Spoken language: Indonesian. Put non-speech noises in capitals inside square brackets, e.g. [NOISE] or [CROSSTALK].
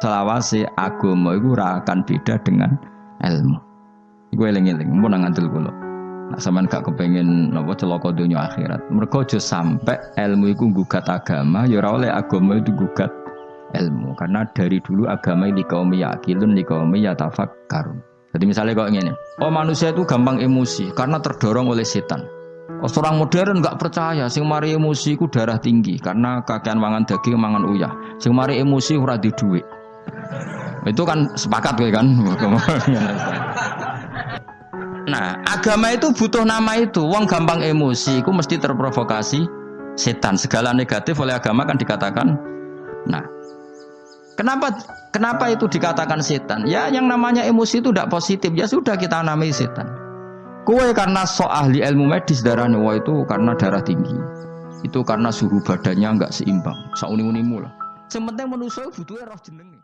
selawase agama iku ora akan beda dengan ilmu. Iku eling-eling, nang ngandel kula. Nak sampean gak kepengen napa celaka dunia akhirat. Mergo aja sampe ilmu iku gugat agama, ya ora oleh agama itu gugat ilmu. Karena dari dulu agama ini kaum yakilun, li kaum yatafakkarun. Jadi misalnya kok ngene, oh manusia itu gampang emosi karena terdorong oleh setan. Oh, orang modern nggak percaya, sing mari emosi ku darah tinggi karena kakean mangan daging, mangan uyah. Sing mari emosi ora di duit. Itu kan sepakat kan. [LAUGHS] Nah, agama itu butuh nama itu. Wong gampang emosi, itu mesti terprovokasi setan. Segala negatif oleh agama kan dikatakan. Nah, kenapa kenapa itu dikatakan setan? Ya, yang namanya emosi itu tidak positif. Ya sudah kita namai setan. Kue karena so ahli ilmu medis darah wah itu karena darah tinggi. Itu karena suhu badannya nggak seimbang. Sauni-unimu lah. Sementing manusia butuhnya roh jenenge.